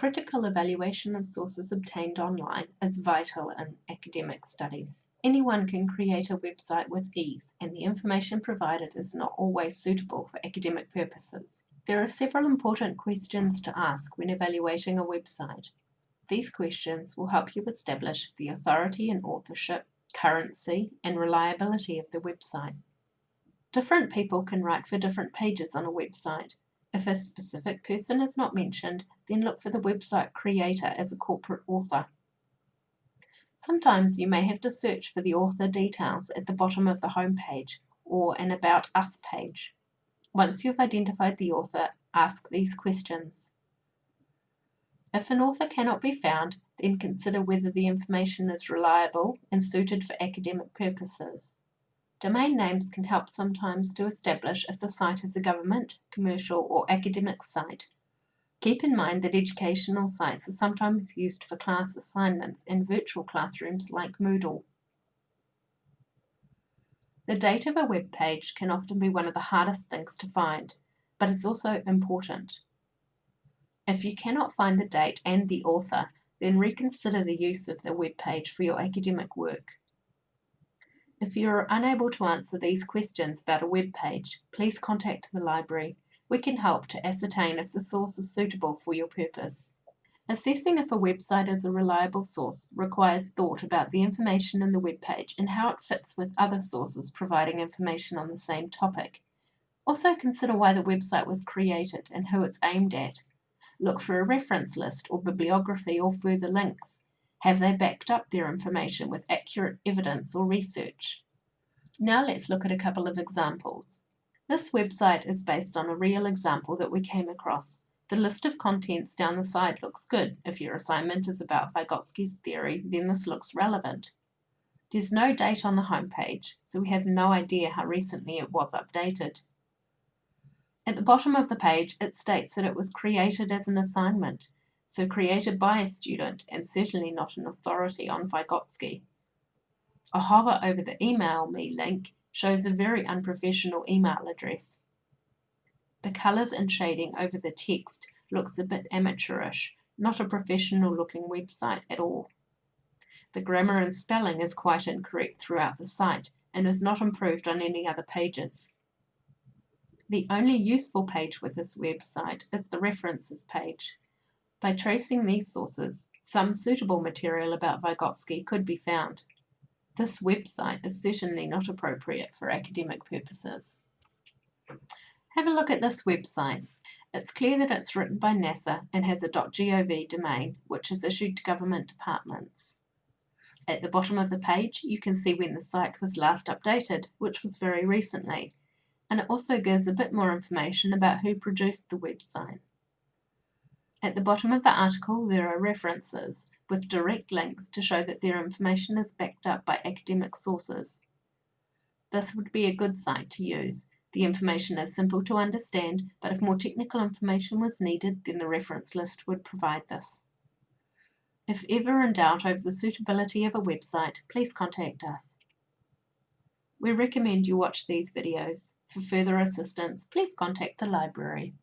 Critical evaluation of sources obtained online is vital in academic studies. Anyone can create a website with ease and the information provided is not always suitable for academic purposes. There are several important questions to ask when evaluating a website. These questions will help you establish the authority and authorship, currency, and reliability of the website. Different people can write for different pages on a website. If a specific person is not mentioned, then look for the website creator as a corporate author. Sometimes you may have to search for the author details at the bottom of the home page or an About Us page. Once you've identified the author, ask these questions. If an author cannot be found, then consider whether the information is reliable and suited for academic purposes. Domain names can help sometimes to establish if the site is a government, commercial or academic site. Keep in mind that educational sites are sometimes used for class assignments in virtual classrooms like Moodle. The date of a web page can often be one of the hardest things to find, but is also important. If you cannot find the date and the author, then reconsider the use of the web page for your academic work. If you are unable to answer these questions about a web page, please contact the library. We can help to ascertain if the source is suitable for your purpose. Assessing if a website is a reliable source requires thought about the information in the web page and how it fits with other sources providing information on the same topic. Also consider why the website was created and who it's aimed at. Look for a reference list or bibliography or further links. Have they backed up their information with accurate evidence or research? Now let's look at a couple of examples. This website is based on a real example that we came across. The list of contents down the side looks good. If your assignment is about Vygotsky's theory, then this looks relevant. There's no date on the homepage, so we have no idea how recently it was updated. At the bottom of the page, it states that it was created as an assignment, so created by a student and certainly not an authority on Vygotsky. A hover over the email me link shows a very unprofessional email address. The colours and shading over the text looks a bit amateurish, not a professional looking website at all. The grammar and spelling is quite incorrect throughout the site and is not improved on any other pages. The only useful page with this website is the references page. By tracing these sources, some suitable material about Vygotsky could be found. This website is certainly not appropriate for academic purposes. Have a look at this website. It's clear that it's written by NASA and has a .gov domain, which is issued to government departments. At the bottom of the page, you can see when the site was last updated, which was very recently, and it also gives a bit more information about who produced the website. At the bottom of the article there are references with direct links to show that their information is backed up by academic sources. This would be a good site to use. The information is simple to understand, but if more technical information was needed, then the reference list would provide this. If ever in doubt over the suitability of a website, please contact us. We recommend you watch these videos. For further assistance, please contact the library.